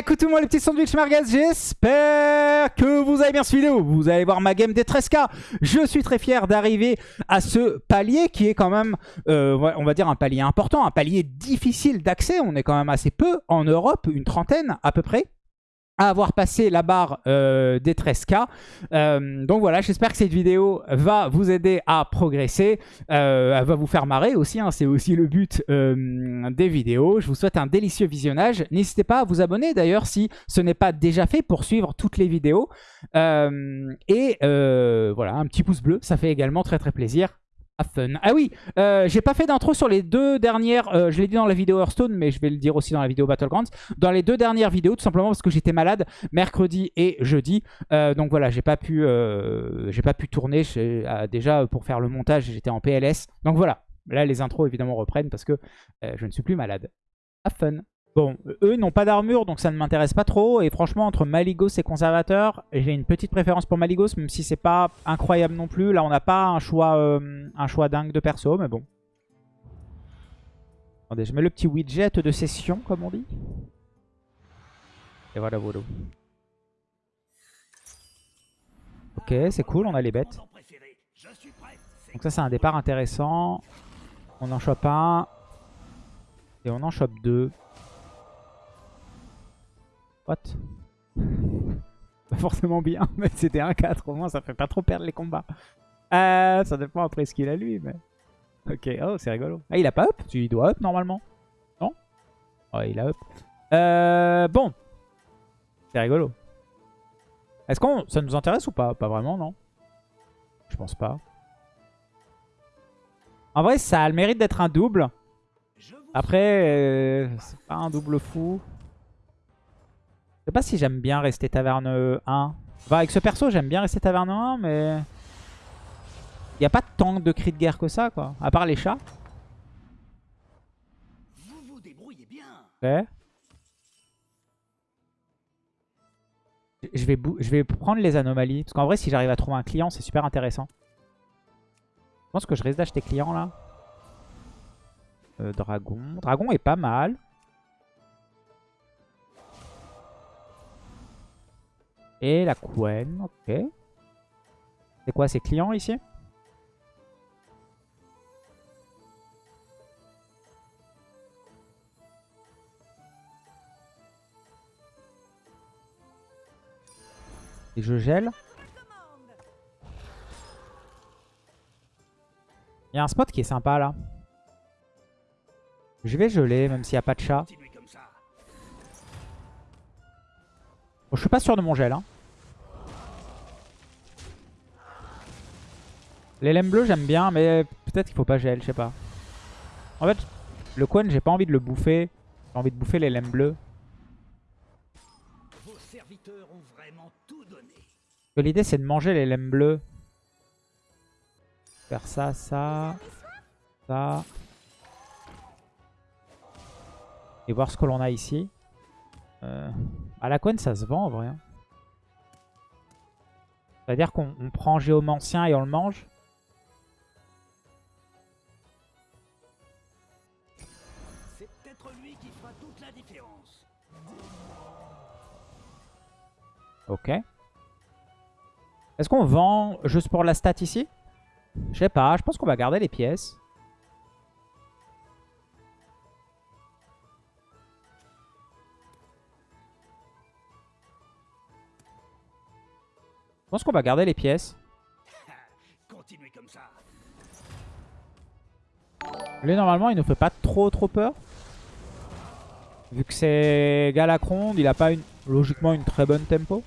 Écoute tout les petits sandwichs merguez, j'espère que vous avez bien cette vidéo. Vous allez voir ma game des 13k. Je suis très fier d'arriver à ce palier qui est quand même, euh, on va dire un palier important, un palier difficile d'accès. On est quand même assez peu en Europe, une trentaine à peu près avoir passé la barre euh, des 13K. Euh, donc voilà, j'espère que cette vidéo va vous aider à progresser. Euh, elle va vous faire marrer aussi, hein, c'est aussi le but des vidéos. Je vous souhaite un délicieux visionnage. N'hésitez pas à vous abonner d'ailleurs si ce n'est pas déjà fait pour suivre toutes les vidéos. et voilà, un petit pouce bleu, ça fait également très très plaisir fun. Ah oui, euh, j'ai pas fait d'intro sur les deux dernières, euh, je l'ai dit dans la vidéo Hearthstone, mais je vais le dire aussi dans la vidéo Battlegrounds, dans les deux dernières vidéos, tout simplement parce que j'étais malade mercredi et jeudi. Euh, donc voilà, j'ai pas pu j'ai pas pu tourner déjà pour faire le montage, j'étais en PLS. Donc voilà, là les intros évidemment reprennent parce que je ne suis plus malade. Have fun Bon, eux n'ont pas d'armure, donc ça ne m'intéresse pas trop. Et franchement, entre Maligos et Conservateur, j'ai une petite préférence pour Maligos, même si c'est pas incroyable non plus. Là, on n'a pas un choix, euh, un choix dingue de perso, mais bon. Attendez, je mets le petit widget de session, comme on dit. Et voilà, voilà. Ok, c'est cool, on a les bêtes. Donc ça, c'est un départ intéressant. On en chope un. Et on en chope deux. Pas forcément bien, mais c'était un 4 au moins, ça fait pas trop perdre les combats. Euh, ça dépend après ce qu'il a lui, mais... Ok, oh c'est rigolo. Ah il a pas up? Il doit up normalement? Non? Ouais il a up. Euh, bon. C'est rigolo. Est-ce qu'on ça nous intéresse ou pas? Pas vraiment, non? Je pense pas. En vrai, ça a le mérite d'être un double. Après, euh, c'est pas un double fou. Je sais pas si j'aime bien rester taverne 1. avec ce perso, j'aime bien rester taverne 1, mais... Il n'y a pas tant de cris de guerre que ça, quoi. À part les chats. Ok. Je vais, je vais prendre les anomalies. Parce qu'en vrai, si j'arrive à trouver un client, c'est super intéressant. Je pense que je risque d'acheter client, là. Euh, dragon. Dragon est pas mal. Et la Quen, ok. C'est quoi, ces clients ici? Et je gèle. Il y a un spot qui est sympa là. Je vais geler même s'il n'y a pas de chat. Bon, je suis pas sûr de mon gel. Hein. Les lemmes bleus j'aime bien, mais peut-être qu'il faut pas gel, je sais pas. En fait, le Quan, j'ai pas envie de le bouffer. J'ai envie de bouffer les lemmes bleus. L'idée c'est de manger les lemmes bleus. Faire ça, ça, ça. Et voir ce que l'on a ici. Euh, à la Quen, ça se vend en vrai. Hein. C'est-à-dire qu'on prend Géomancien et on le mange. Ok. Est-ce qu'on vend juste pour la stat ici? Je sais pas, je pense qu'on va garder les pièces. Je pense qu'on va garder les pièces. Lui, normalement, il nous fait pas trop trop peur. Vu que c'est Galacronde, il a pas une, logiquement une très bonne tempo.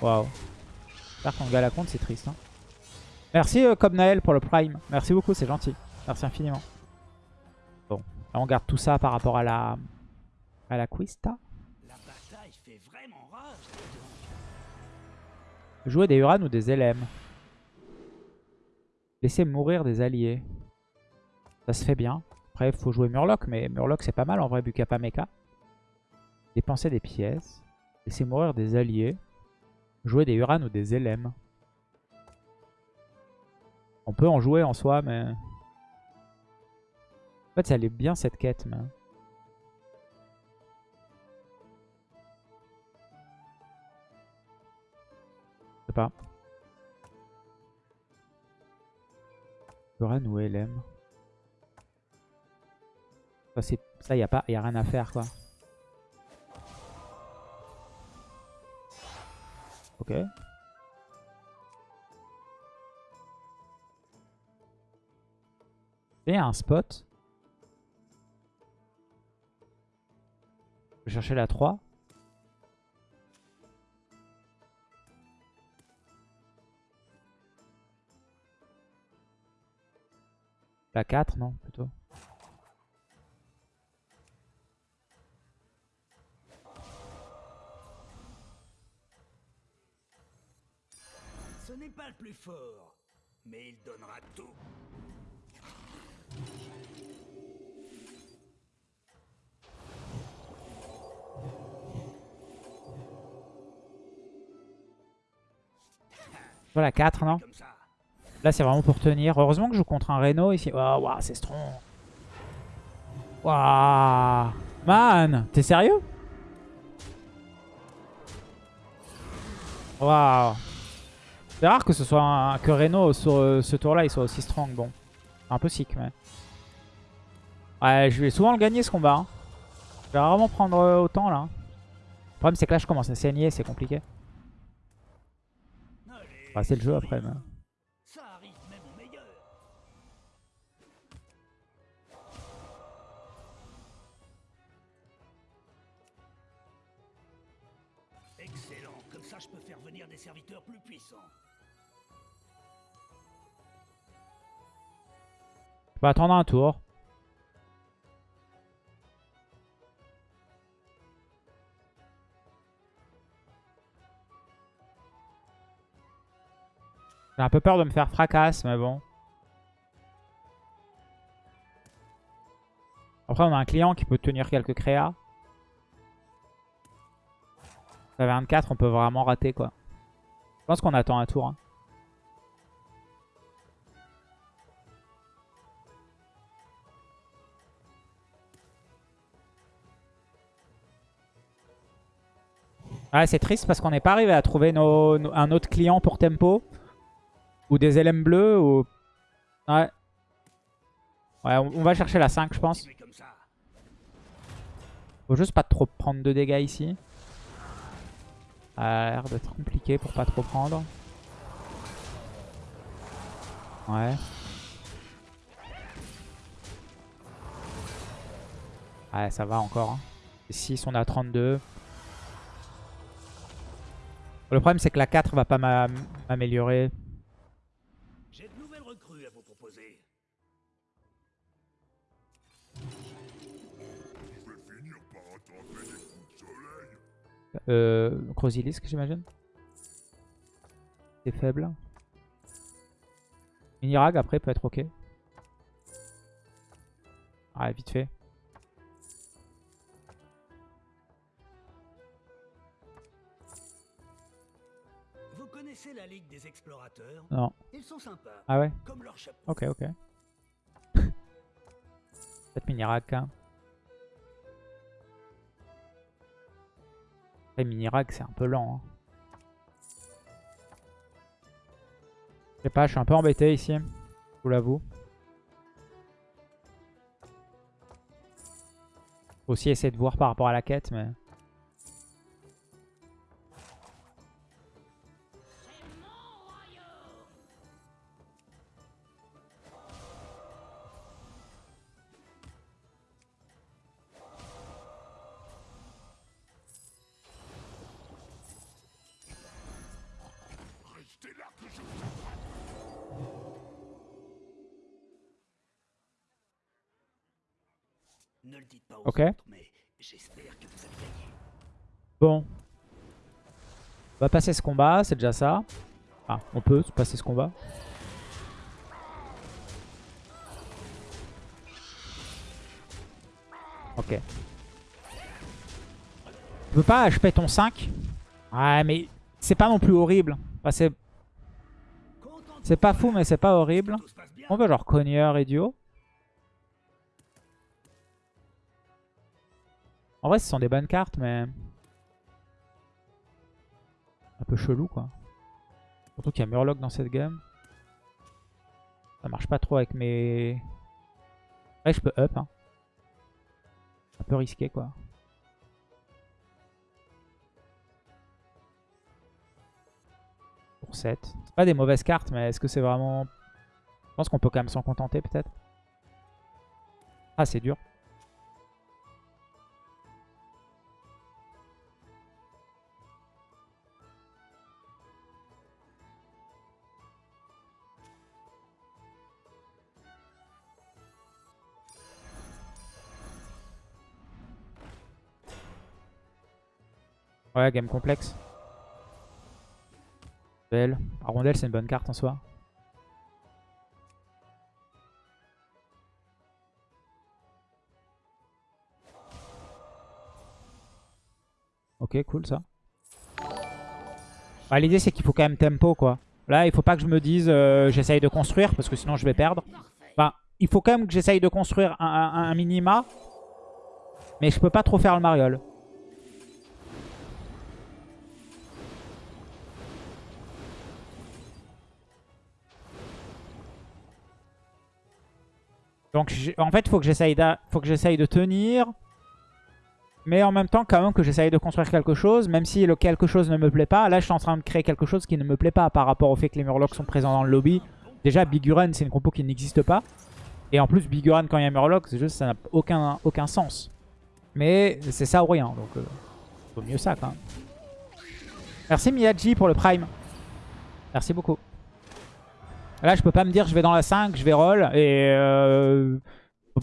Waouh. Par contre, Galacronde, c'est triste. Hein. Merci euh, Cobnael pour le Prime. Merci beaucoup, c'est gentil. Merci infiniment. Bon, là, on garde tout ça par rapport à la, à la Quista. Jouer des Uran ou des LM. Laisser mourir des alliés. Ça se fait bien. Après, il faut jouer Murloc, mais Murloc c'est pas mal en vrai, vu qu'il n'y a pas mecha. Dépenser des pièces. Laisser mourir des alliés. Jouer des Uran ou des LM. On peut en jouer en soi, mais... En fait, ça allait bien cette quête, mais... sais pas. Buran ou LM Ça, c'est- ça a pas, y a rien à faire quoi. Ok. Et un spot. Je vais chercher la 3. La 4, non, plutôt. Ce n'est pas le plus fort, mais il donnera tout. Voilà, 4, non? Comme ça. Là, c'est vraiment pour tenir. Heureusement que je joue contre un Reno ici. Waouh, waouh, c'est strong. Waouh. Man, t'es sérieux? Waouh. C'est rare que ce soit un- que Reno sur euh, ce tour-là, il soit aussi strong. Bon, un peu sick, mais... Ouais, je vais souvent le gagner ce combat. hein. Je vais rarement prendre euh, autant, là. Le problème, c'est que là, je commence à saigner, c'est compliqué. C'est le jeu après, mais... serviteurs plus. Je vais attendre un tour. J'ai un peu peur de me faire fracasse, mais bon. Après, on a un client qui peut tenir quelques créas. À 24, on peut vraiment rater, quoi. Je pense qu'on attend un tour. hein. Ouais, c'est triste parce qu'on n'est pas arrivé à trouver nos- nos- un autre client pour tempo. Ou des LM bleus. Ou... Ouais. Ouais, on, on va chercher la 5, je pense. Faut juste pas trop prendre de dégâts ici. A l'air d'être compliqué pour pas trop prendre. Ouais. Ouais, ça va encore. Hein. Et 6, on à 32. Le problème, c'est que la 4 va pas m'a- m'améliorer. Euh, Crozilisk, j'imagine. C'est faible. Minirag, après, peut être ok. Ouais, vite fait. Vous connaissez la Ligue des Explorateurs? Non. Ils sont sympas, Ah ouais? comme leur chapeau. Ok, ok. Peut-être Minirag, hein. Après, Minirag, c'est un peu lent. hein. Je sais pas, je suis un peu embêté ici. Je vous l'avoue. Faut aussi essayer de voir par rapport à la quête, mais... Ne le dites pas aux Ok. autres, mais j'espère que vous avez gagné. Bon. On va passer ce combat, c'est déjà ça. Ah, on peut passer ce combat. Ok. Tu peux pas HP ton 5 Ouais, mais c'est pas non plus horrible. Enfin, c'est pas fou, mais c'est pas horrible. On veut genre cogneur et En vrai, ce sont des bonnes cartes, mais... Un peu chelou, quoi. Surtout qu'il y a Murloc dans cette game. Ça marche pas trop avec mes... Ouais, je peux up. Hein. Un peu risqué, quoi. Pour 7. C'est pas des mauvaises cartes, mais est-ce que c'est vraiment... Je pense qu'on peut quand même s'en contenter, peut-être. Ah, c'est dur. Ouais, game complexe. Belle. Arondelle, c'est une bonne carte en soi. Ok, cool ça. Bah, L'idée, c'est qu'il faut quand même tempo, quoi. Là, il faut pas que je me dise euh, j'essaye de construire, parce que sinon je vais perdre. Enfin, il faut quand même que j'essaye de construire un, un- un minima. Mais je peux pas trop faire le mariole. Donc en fait, faut que j'essaye de tenir. Mais en même temps, quand même, que j'essaye de construire quelque chose. Même si le quelque chose ne me plaît pas. Là, je suis en train de créer quelque chose qui ne me plaît pas par rapport au fait que les Murlocs sont présents dans le lobby. Déjà, Biguren, c'est une compo qui n'existe pas. Et en plus, Biguren, quand il y a Murloc, c'est juste ça n'a aucun, aucun sens. Mais c'est ça ou rien. Donc, euh, vaut mieux ça, quand même. Merci Miyaji pour le Prime. Merci beaucoup. Là, je peux pas me dire je vais dans la 5, je vais roll et euh,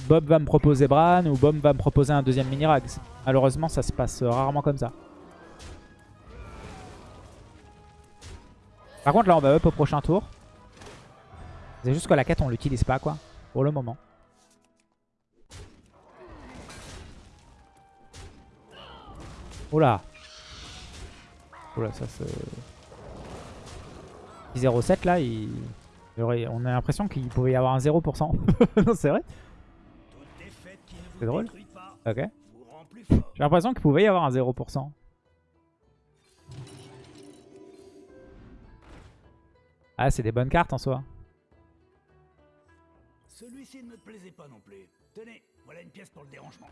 Bob va me proposer Bran ou Bob va me proposer un deuxième mini-rag. Malheureusement, ça se passe rarement comme ça. Par contre, là, on va up au prochain tour. C'est juste que la quête, on l'utilise pas, quoi, pour le moment. Oula. Oula, ça se... 07 là, il... on a l'impression qu'il pouvait y avoir un 0%. non, c'est vrai C'est drôle. Ok. J'ai l'impression qu'il pouvait y avoir un 0%. Ah, c'est des bonnes cartes en soi. Celui-ci ne me plaisait pas non plus. Tenez, voilà une pièce pour le dérangement.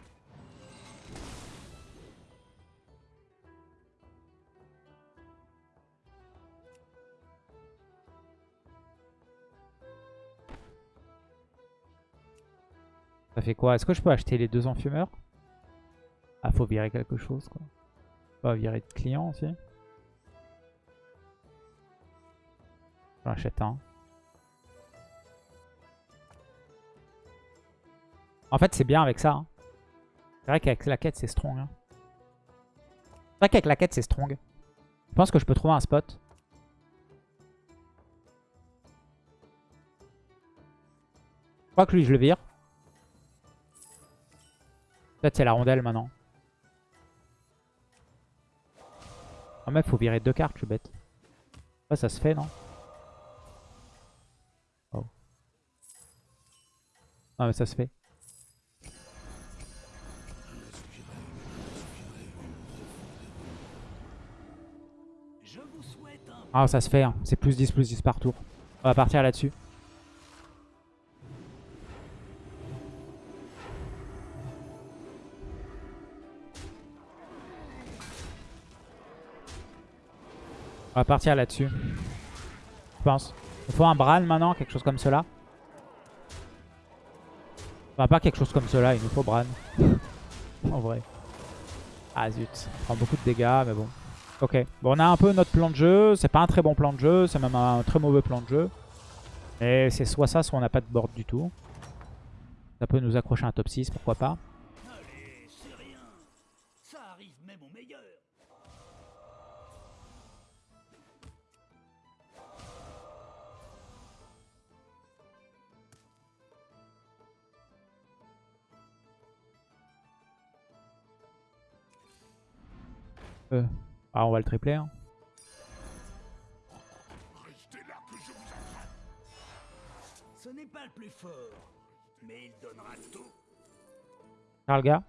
Ça fait quoi? Est-ce que je peux acheter les deux enfumeurs? Ah, faut virer quelque chose, quoi. Pas virer de client aussi. J'en achète un. En fait, c'est bien avec ça. hein. C'est vrai qu'avec la quête, c'est strong. hein. C'est vrai qu'avec la quête, c'est strong. Je pense que je peux trouver un spot. Je crois que lui, je le vire. Peut-être c'est la rondelle maintenant. Ah mais faut virer deux cartes, je suis bête. Ouais, ça se fait, non? Oh. Ah mais ça se fait. Ah ça se fait, hein. c'est plus 10, plus 10 par tour. On va partir là-dessus. On va partir là-dessus. Je pense. Il faut un Bran maintenant, quelque chose comme cela. Enfin, pas quelque chose comme cela, il nous faut Bran. en vrai. Ah zut, on prend beaucoup de dégâts, mais bon. Ok, bon on a un peu notre plan de jeu, c'est pas un très bon plan de jeu, c'est même un très mauvais plan de jeu. Et c'est soit ça, soit on n'a pas de board du tout. Ça peut nous accrocher un top 6, pourquoi pas. Euh, Ah on va le tripler. Hein. Ce n'est pas le plus fort, mais il donnera tout. Charlga.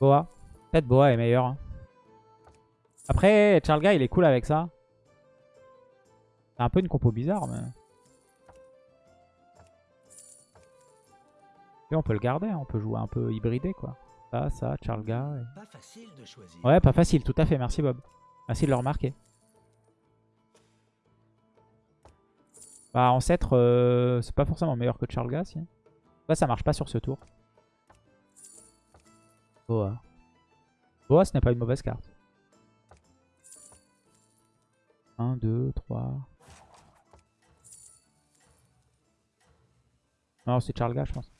Boa. Peut-être Boa est meilleur. hein. Après, Charlga il est cool avec ça. C'est un peu une compo bizarre, mais... Et on peut le garder, hein, on peut jouer un peu hybridé, quoi. Ça, ça, Charlga... et- Pas facile de choisir. Ouais, pas facile, tout à fait. Merci Bob. Merci de le remarquer. Bah, Ancêtre, euh, c'est pas forcément meilleur que Charlga, si. Ça, ça marche pas sur ce tour. Boa. Boa, ce n'est pas une mauvaise carte. 1, 2, 3... Non, c'est Charlga, je pense.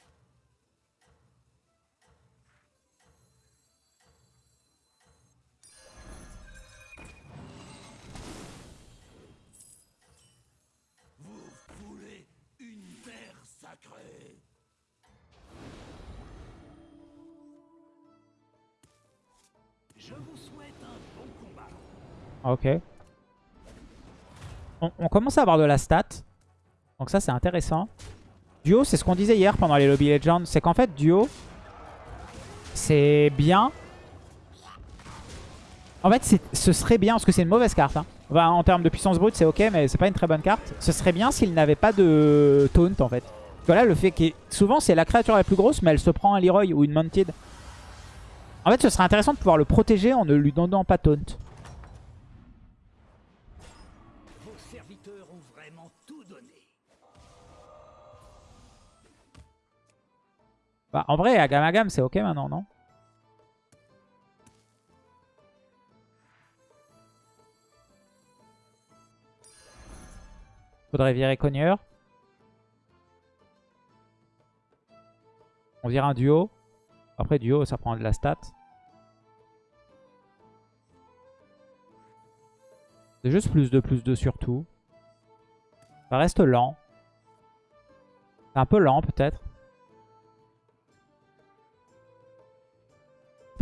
Ok. On, commence à avoir de la stat. Donc ça, c'est intéressant. Duo, c'est ce qu'on disait hier pendant les Lobby Legends. C'est qu'en fait, Duo, c'est bien. En fait, ce serait bien, parce que c'est une mauvaise carte. hein. En termes de puissance brute, c'est ok, mais c'est pas une très bonne carte. Ce serait bien s'il n'avait pas de taunt, en fait. Parce que là, le fait qu'il... Souvent, c'est la créature la plus grosse, mais elle se prend un Leroy ou une Mounted. En fait, ce serait intéressant de pouvoir le protéger en ne lui donnant pas taunt. Bah, en vrai, à gamme à gamme, c'est ok maintenant, non? Faudrait virer Cogneur. On vire un duo. Après, duo, ça prend de la stat. C'est juste plus de plus de surtout. Ça reste lent. C'est un peu lent, peut-être.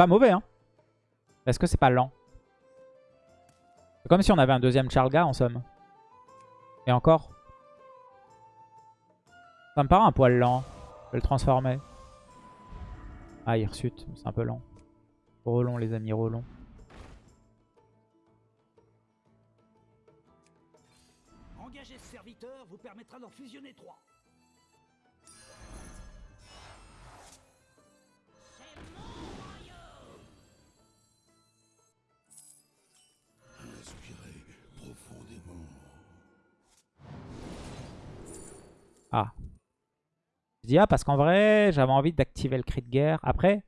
Pas mauvais, hein. Est-ce que c'est pas lent? C'est comme si on avait un deuxième Charlga, en somme. Et encore. Ça me paraît un poil lent. Je vais le transformer. Ah, Hirsute, c'est un peu lent. Relong, les amis, relong. Engager ce serviteur vous permettra d'en fusionner trois. Ah parce qu'en vrai, j'avais envie d'activer le cri de guerre. Après,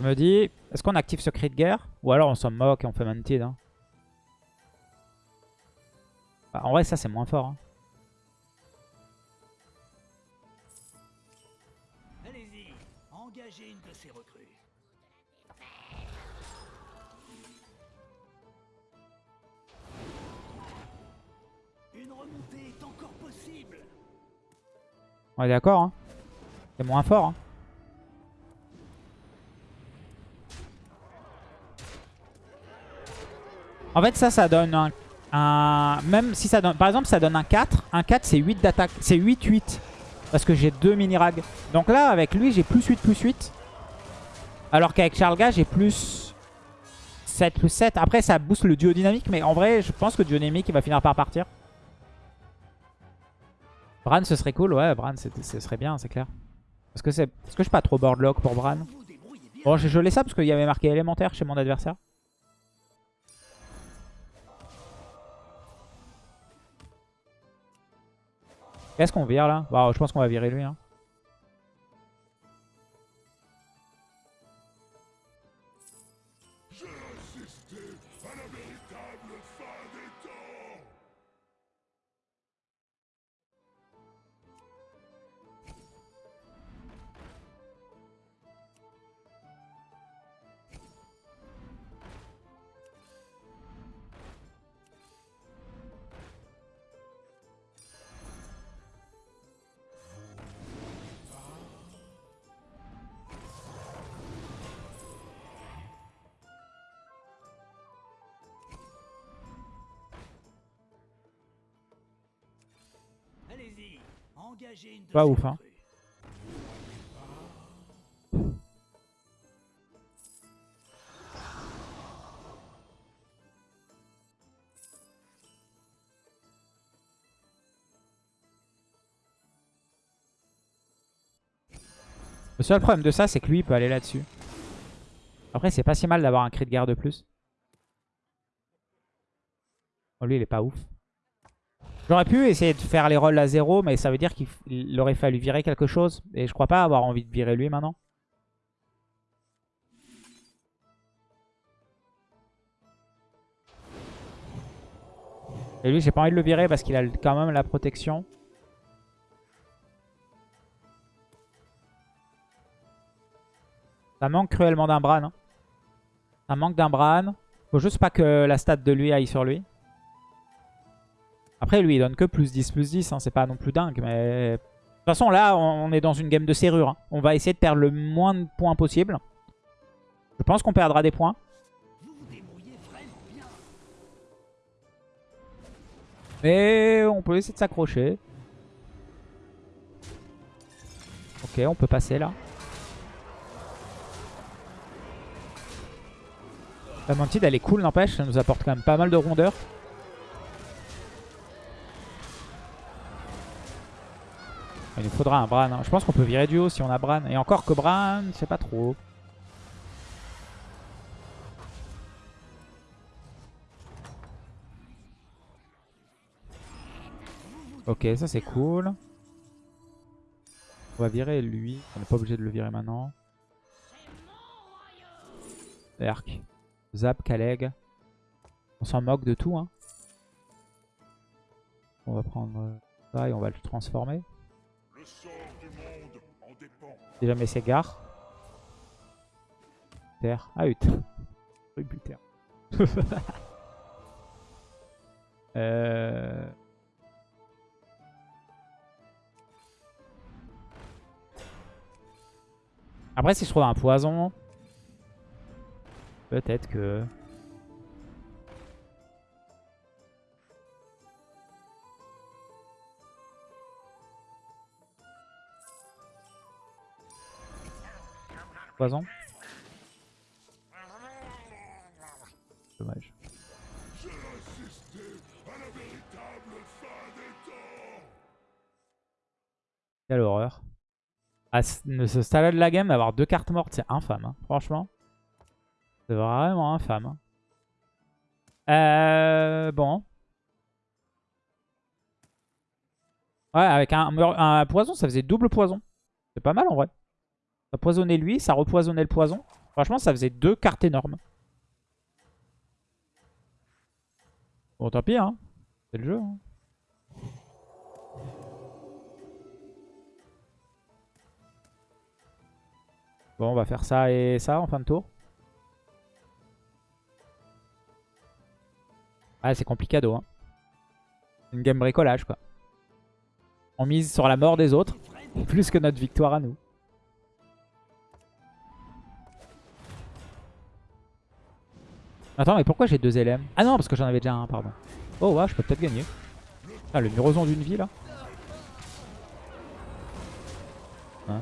je me dis, est-ce qu'on active ce cri de guerre? Ou alors on s'en moque et on fait Mounted. hein. Bah, en vrai, ça c'est moins fort. hein. Allez-y, engagez une de ces recrues. Remontée est encore possible. On est d'accord. Hein. C'est moins fort. hein. En fait, ça, ça donne un, Même si ça donne... Par exemple, ça donne un 4. Un 4, c'est 8 d'attaque. C'est 8-8. Parce que j'ai deux mini-rags. Donc là, avec lui, j'ai plus 8, plus 8. Alors qu'avec Charlga, j'ai plus 7, plus 7. Après, ça booste le duo dynamique. Mais en vrai, je pense que le duo dynamique, il va finir par partir. Bran, ce serait cool. Ouais, Bran, ce serait bien, c'est clair. Est-ce que, c'est... Est-ce que je suis pas trop boardlock pour Bran. Bon, je l'ai ça parce qu'il y avait marqué élémentaire chez mon adversaire. Qu'est-ce qu'on vire là? Bah, Je pense qu'on va virer lui. Hein. Allez-y, engagez une de Pas ouf, hein. Le seul problème de ça, c'est que lui, il peut aller là-dessus. Après, c'est pas si mal d'avoir un cri de guerre de plus. Oh, lui, il est pas ouf. J'aurais pu essayer de faire les rolls à zéro, mais ça veut dire qu'il aurait fallu virer quelque chose. Et je crois pas avoir envie de virer lui maintenant. Et lui, j'ai pas envie de le virer parce qu'il a quand même la protection. Ça manque cruellement d'un Bran. Hein. Ça manque d'un Bran. Faut juste pas que la stat de lui aille sur lui. Après, lui, il donne que plus 10, plus 10. Hein. C'est pas non plus dingue, mais... De toute façon, là, on est dans une game de serrure. Hein. On va essayer de perdre le moins de points possible. Je pense qu'on perdra des points. Mais on peut essayer de s'accrocher. Ok, on peut passer là. La mantide elle est cool n'empêche, ça nous apporte quand même pas mal de rondeur. Il nous faudra un Bran. Hein. Je pense qu'on peut virer du haut si on a Bran. Et encore que Bran, je sais pas trop. Ok, ça c'est cool. On va virer lui. On n'est pas obligé de le virer maintenant. Erk. Zap, Kaleg. On s'en moque de tout. Hein. On va prendre ça et on va le transformer. Si jamais c'est gare. Terre. Ah. Buter. euh... Après, si je trouve un poison, peut-être que... Poison Dommage. Quelle horreur à ce stade de la game, avoir deux cartes mortes, c'est infâme. Hein, franchement. C'est vraiment infâme. Euh, bon. Ouais, avec un, poison, ça faisait double poison. C'est pas mal en vrai. Ça poisonnait lui, ça repoisonnait le poison. Franchement, ça faisait deux cartes énormes. Bon, tant pis, hein. C'est le jeu. Hein. Bon, on va faire ça et ça en fin de tour. Ah, c'est complicado. Hein. Une game bricolage, quoi. On mise sur la mort des autres, plus que notre victoire à nous. Attends, mais pourquoi j'ai deux LM Ah non, parce que j'en avais déjà un, pardon. Oh, ouais, je peux peut-être gagner. Ah, le muroson d'une vie, là. Hein?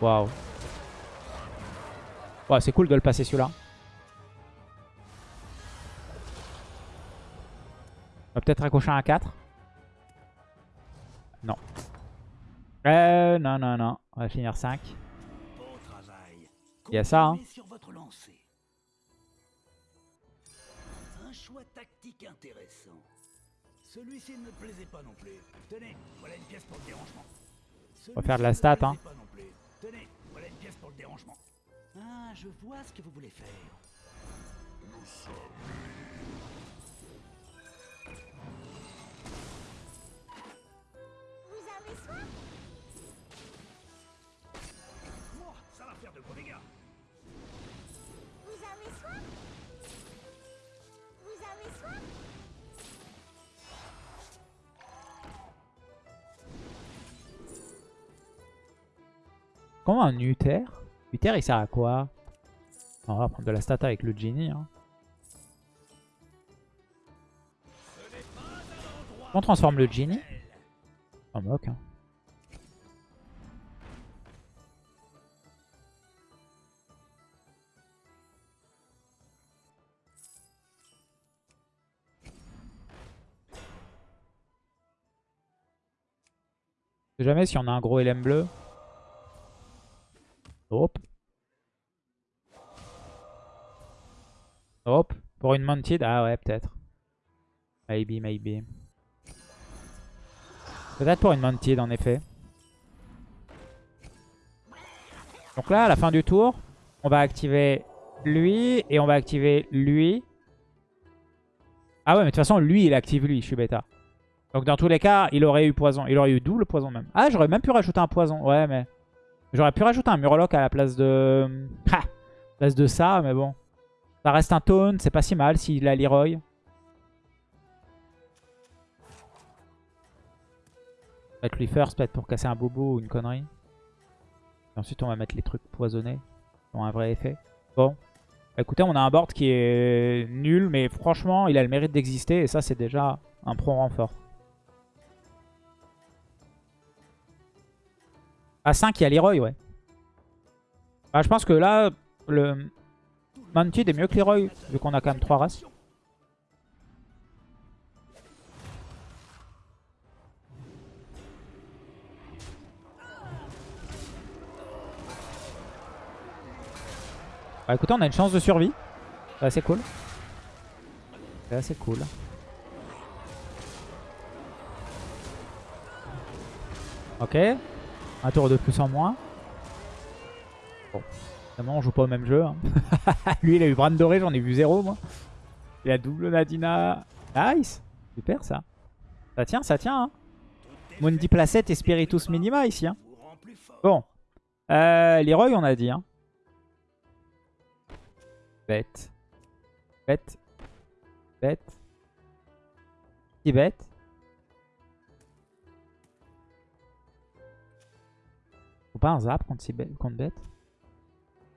Waouh. Ouais, c'est cool de le passer celui-là. On va peut-être accrocher un 4. Non. Euh, non, non, non. On va finir 5. Il y a ça, hein. Un choix tactique intéressant. Celui-ci ne me plaisait pas non plus. Tenez, voilà une pièce pour le dérangement. On va faire de la stat, hein. Tenez, voilà une pièce pour le dérangement. Ah, je vois ce que vous voulez faire. Comment un Uther? Uther il sert à quoi? On va prendre de la stat avec le Genie. Hein. On transforme le Genie En moque. Hein. jamais si on a un gros LM bleu. Pour une mounted? Ah ouais, peut-être. Maybe, maybe. Peut-être pour une mounted, en effet. Donc là, à la fin du tour, on va activer lui et on va activer lui. Ah ouais, mais de toute façon, lui, il active lui. Je suis bêta. Donc dans tous les cas, il aurait eu poison. Il aurait eu double poison même. Ah, j'aurais même pu rajouter un poison. Ouais, mais... J'aurais pu rajouter un Murloc à la place de... Ha place de ça, mais bon. Ça reste un taunt, c'est pas si mal s'il a Leroy. Mettre lui first peut-être pour casser un bobo ou une connerie. Ensuite on va mettre les trucs poisonnés. Qui ont un vrai effet. Bon. Écoutez, on a un board qui est nul, mais franchement, il a le mérite d'exister. Et ça, c'est déjà un pro renfort. À 5, il y a Leroy, ouais. Bah, je pense que là, le Mantid est mieux que Leroy, vu qu'on a quand même 3 races. Bah écoutez, on a une chance de survie. C'est assez cool. C'est assez cool. Ok. Un tour de plus en moins. Bon. On joue pas au même jeu. hein. Lui, il a eu Bran doré, j'en ai vu zéro, moi. Il a double Nadina. Nice. Super, ça. Ça tient, ça tient. Hein. Mundi Placette et Spiritus Minima ici. Hein. Bon. Euh, Leroy, on a dit. Hein. Bête. Bête. Bête. Petit bête. Faut pas un zap contre, si bête, contre bête.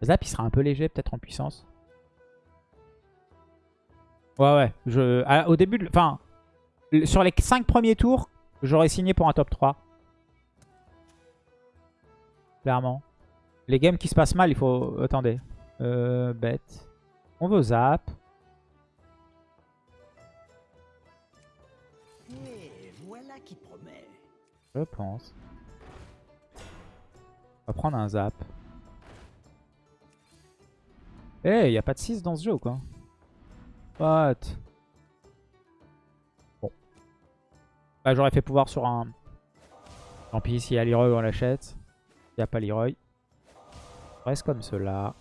Zap, il sera un peu léger peut-être en puissance. Ouais, ouais. Je, à- au début, de- enfin, sur les 5 premiers tours, j'aurais signé pour un top 3. Clairement. Les games qui se passent mal, il faut... Attendez. Euh, bête. On veut zap. Et voilà qui promet. Je pense. On va prendre un zap. Eh, il y a pas de 6 dans ce jeu ou quoi? What? Bon. Bah, j'aurais fait pouvoir sur un... Tant pis, s'il y a Leroy, on l'achète. Il n'y a pas Leroy. On Reste comme cela.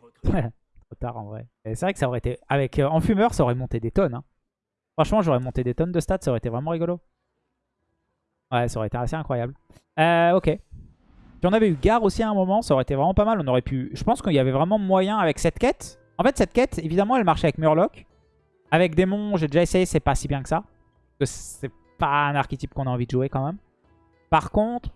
Recrues. Trop tard en vrai. C'est vrai que ça aurait été... Avec euh, En fumeur, ça aurait monté des tonnes. hein. Franchement, j'aurais monté des tonnes de stats. Ça aurait été vraiment rigolo. Ouais, ça aurait été assez incroyable. Euh, ok. Si on avait eu Gare aussi à un moment, ça aurait été vraiment pas mal. On aurait pu... Je pense qu'il y avait vraiment moyen avec cette quête. En fait, cette quête, évidemment, elle marchait avec Murloc. Avec Démon, j'ai déjà essayé, c'est pas si bien que ça. Parce que c'est pas un archétype qu'on a envie de jouer quand même. Par contre,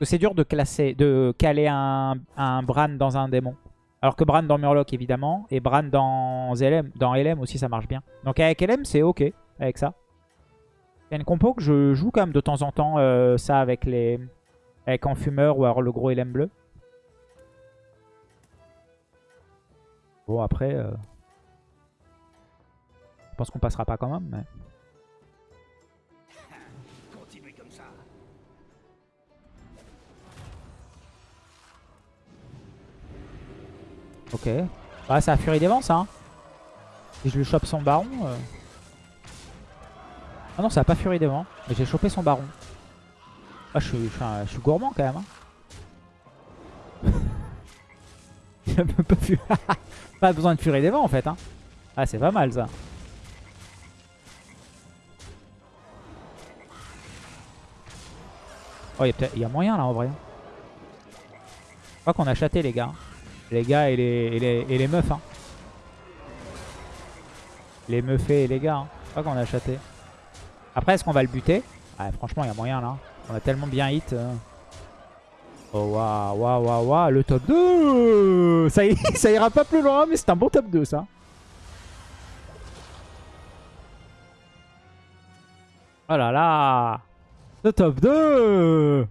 c'est dur de, classer, de caler un, un Bran dans un démon. Alors que Bran dans Murloc, évidemment. Et Bran dans LM, dans LM aussi, ça marche bien. Donc avec LM, c'est ok avec ça. Il y a une compo que je joue quand même de temps en temps, euh, ça avec les avec Enfumeur ou alors le gros LM bleu. Bon, après... euh, Je pense qu'on passera pas quand même, mais... Continuez comme ça. Ok. Bah, ça a Furie des Vents, ça. hein. Si je lui chope son baron... euh. Ah non, ça a pas Furie des Vents. Mais j'ai chopé son baron. Ah, je suis, gourmand quand même. hein. Pas, besoin de Furie des Vents en fait. Hein. Ah, c'est pas mal ça. Oh, il y, y a moyen là en vrai. Je crois qu'on a châté les gars. Les gars et les, et les, et les meufs. Hein. Les meufs et les gars. Hein. Je crois qu'on a châté. Après, est-ce qu'on va le buter Ouais, Franchement, il y a moyen là. On a tellement bien hit. euh. Oh waouh, waouh, waouh, waouh. Le top 2 ça, ira pas plus loin, mais c'est un bon top 2 ça. Oh là là Le top 2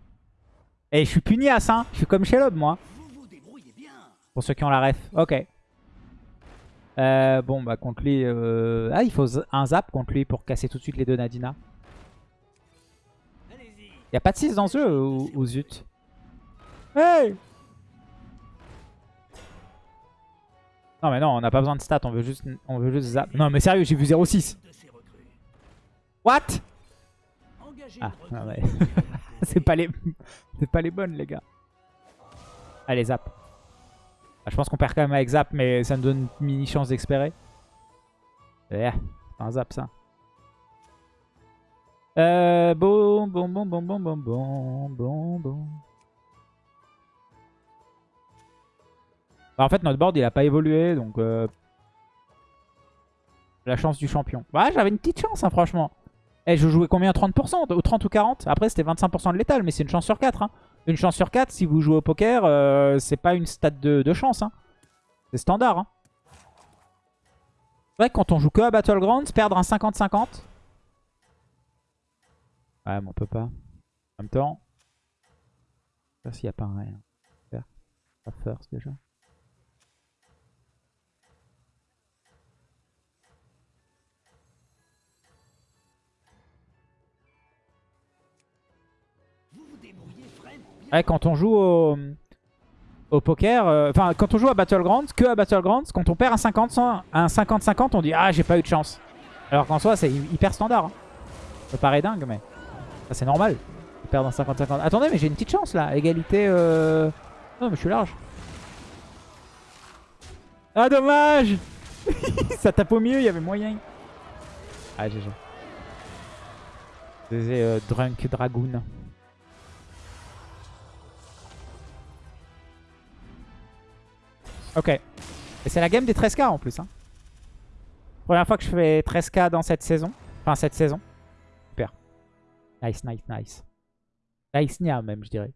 Et je suis pugnace, hein. Je suis comme Shelob, moi. Pour ceux qui ont la ref. Ok. Euh, bon, bah contre lui... euh, Ah, il faut un zap contre lui pour casser tout de suite les deux Nadina. Y a pas de 6 dans ce jeu ou, ou zut Hey Non mais non, on n'a pas besoin de stats, on veut juste, on veut juste zap. Non mais sérieux, j'ai vu 0,6. De ces recrues. What? Ah, non, recrue. mais- C'est pas les, c'est pas les bonnes les gars. Allez zap. Je pense qu'on perd quand même avec zap, mais ça nous donne une mini chance d'expérer. Pas un zap ça. Euh, bon, bon, bon, bon, bon, bon, bon, bon, bon. Bah, en fait, notre board il a pas évolué, donc euh, la chance du champion. Ouais, j'avais une petite chance, hein, franchement. Eh, je jouais combien 30% Ou 30 ou 40 Après, c'était 25% de létal, mais c'est une chance sur 4. hein. Une chance sur 4, si vous jouez au poker, euh, c'est pas une stat de, chance. hein. C'est standard. Hein. C'est vrai que quand on joue que à Battlegrounds, perdre un 50-50. Ouais, mais on peut pas. En même temps, pas s'il n'y a pas un à faire. First déjà. Ouais, quand on joue au, poker, euh, enfin quand on joue à Battlegrounds, que à Battlegrounds, quand on perd un 50 100 un 50-50, on dit ah j'ai pas eu de chance. Alors qu'en soi c'est hy- hyper standard. hein. Ça paraît dingue mais c'est normal. de perdre un 50-50. Attendez mais j'ai une petite chance là, égalité. Euh... Non mais je suis large. Ah dommage Ça tape au milieu, il y avait moyen. Ah GG. C'était euh, Drunk Dragoon. Ok. Et c'est la game des 13k en plus. Hein. Première fois que je fais 13k dans cette saison. Enfin, cette saison. Super. Nice, nice, nice. Nice Nia même, je dirais.